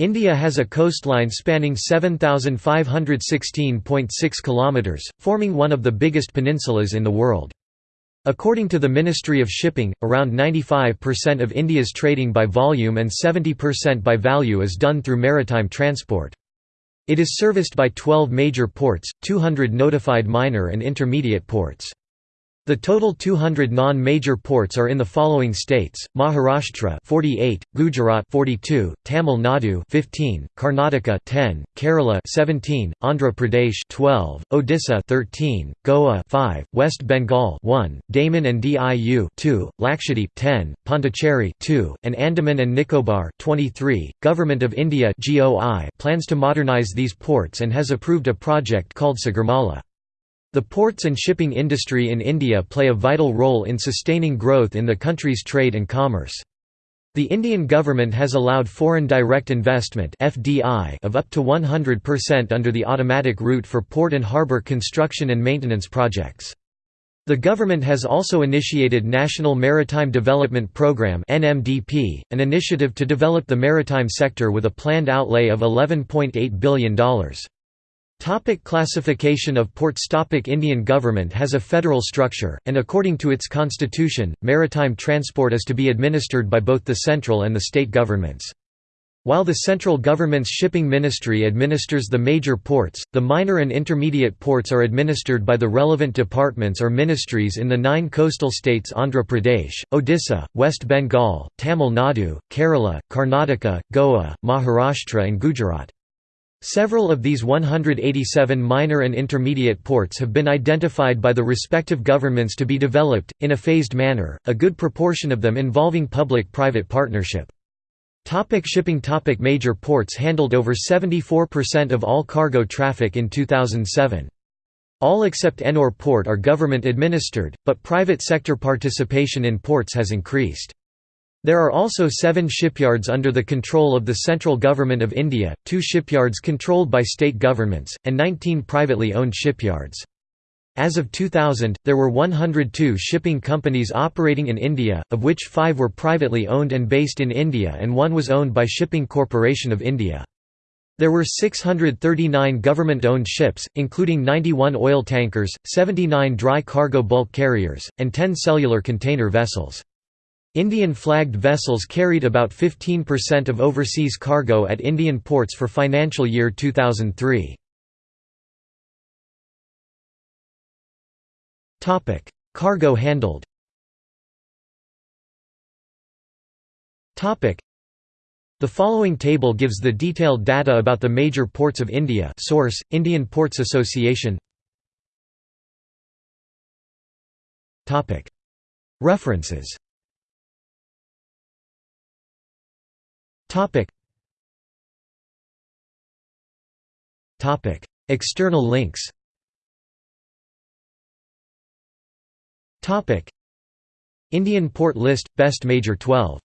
India has a coastline spanning 7,516.6 kilometres, forming one of the biggest peninsulas in the world. According to the Ministry of Shipping, around 95% of India's trading by volume and 70% by value is done through maritime transport. It is serviced by 12 major ports, 200 notified minor and intermediate ports. The total 200 non-major ports are in the following states: Maharashtra 48, Gujarat 42, Tamil Nadu 15, Karnataka 10, Kerala 17, Andhra Pradesh 12, Odisha 13, Goa 5, West Bengal 1, Daman and Diu 2, Lakshadweep 10, Pondicherry 2, and Andaman and Nicobar 23. Government of India (GOI) plans to modernize these ports and has approved a project called Sagarmala. The ports and shipping industry in India play a vital role in sustaining growth in the country's trade and commerce. The Indian government has allowed foreign direct investment (FDI) of up to 100% under the automatic route for port and harbour construction and maintenance projects. The government has also initiated National Maritime Development Programme (NMDP), an initiative to develop the maritime sector with a planned outlay of $11.8 billion. Topic classification of ports Topic Indian government has a federal structure, and according to its constitution, maritime transport is to be administered by both the central and the state governments. While the central government's shipping ministry administers the major ports, the minor and intermediate ports are administered by the relevant departments or ministries in the nine coastal states Andhra Pradesh, Odisha, West Bengal, Tamil Nadu, Kerala, Karnataka, Goa, Maharashtra and Gujarat. Several of these 187 minor and intermediate ports have been identified by the respective governments to be developed, in a phased manner, a good proportion of them involving public-private partnership. Topic shipping Topic Major ports handled over 74% of all cargo traffic in 2007. All except Ennore port are government administered, but private sector participation in ports has increased. There are also seven shipyards under the control of the central government of India, two shipyards controlled by state governments, and 19 privately owned shipyards. As of 2000, there were 102 shipping companies operating in India, of which five were privately owned and based in India and one was owned by Shipping Corporation of India. There were 639 government-owned ships, including 91 oil tankers, 79 dry cargo bulk carriers, and 10 cellular container vessels. Indian-flagged vessels carried about 15% of overseas cargo at Indian ports for financial year 2003. Cargo handled. The following table gives the detailed data about the major ports of India source, Indian Ports Association. References Topic. Topic. External links Topic. Indian port list – Best Major 12